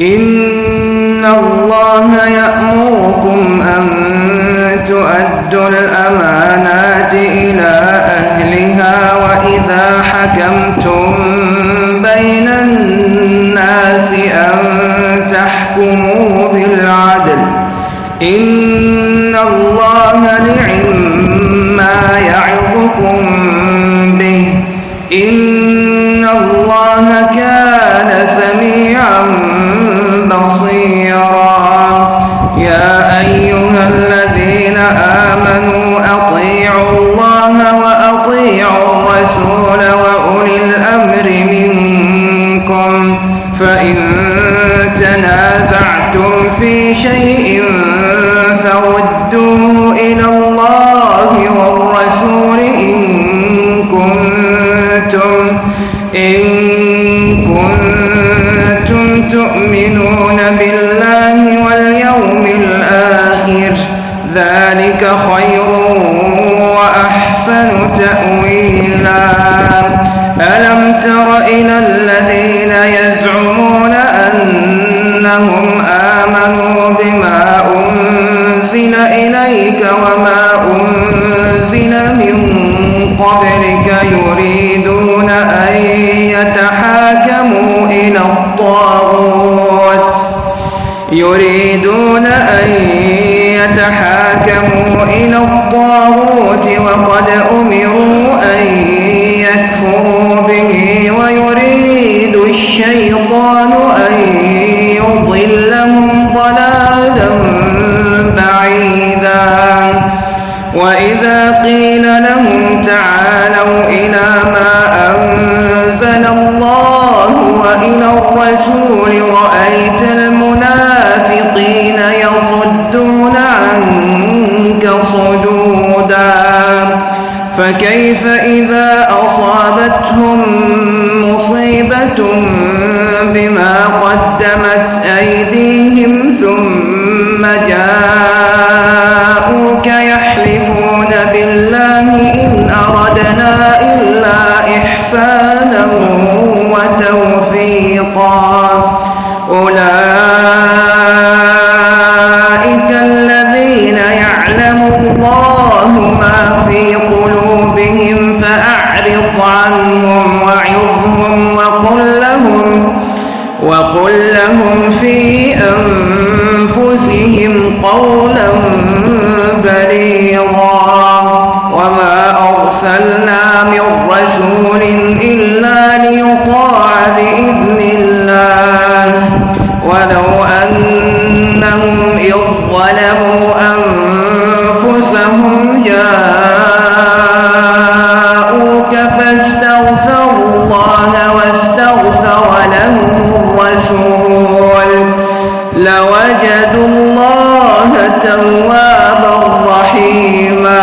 إن الله يأمركم أن تؤدوا الأمانات إلى أهلها وإذا حكمتم بين الناس أن تحكموا بالعدل إن الله نعم ما يعظكم به إن الله كان آمنوا أطيعوا الله وأطيعوا الرسول وأولي الأمر منكم. فإن تنازعتم في شيء فردوه إلى الله والرسول إن كنتم إن كنتم تؤمنون بالله تأويلا. ألم تر إلى الذين يزعمون أنهم آمنوا بما أنزل إليك وما أنزل من قبلك يريدون أن يتحاكموا إلى الطاغوت. يريدون أن يتحاكموا إلى الطاغوت وقد أمروا أن يكفروا به ويريد الشيطان أن وإلى الرسول رأيت المنافقين يصدون عنك صدودا. فكيف إذا أصابتهم مصيبة بما قدمت أيديهم ثم جاءوك يحلفون بالله إن أردنا إلا إحسانا وتوفيقا. أولئك الذين يعلم الله ما في قلوبهم فأعرض عنهم وعظهم وقل لهم وقل لهم في أنفسهم قولا توابا رحيما.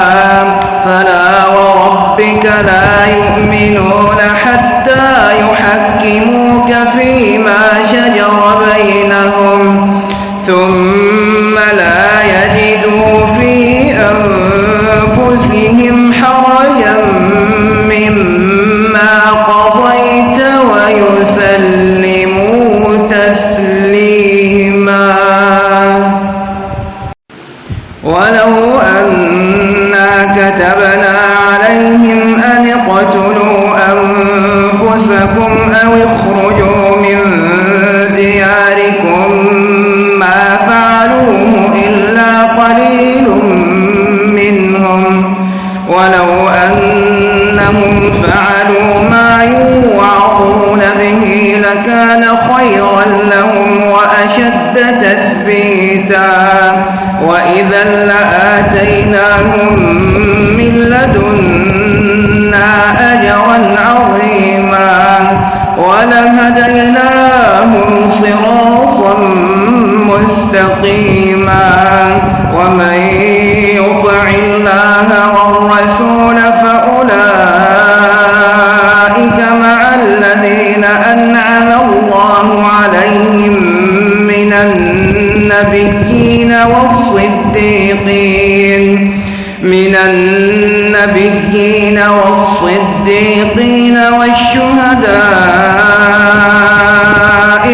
فلا وربك لا يؤمنون ولو أنا كتبنا عليهم أن اقتلوا أنفسكم أو اخرجوا من دياركم ما فعلوه إلا قليل منهم. ولو أنهم فعلوا ما يوعظون به لكان خيرا لهم وأشد تثبيتا. وإذا لآتيناهم من لدنا أجرا عظيما ولهديناهم صراطا مستقيما. والصديقين من النبيين والصديقين والشهداء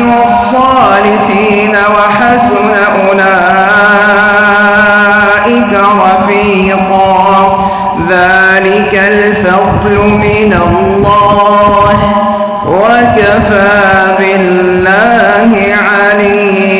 والصالحين وحسن أولئك رفيقا. ذلك الفضل من الله وكفى بالله عليم.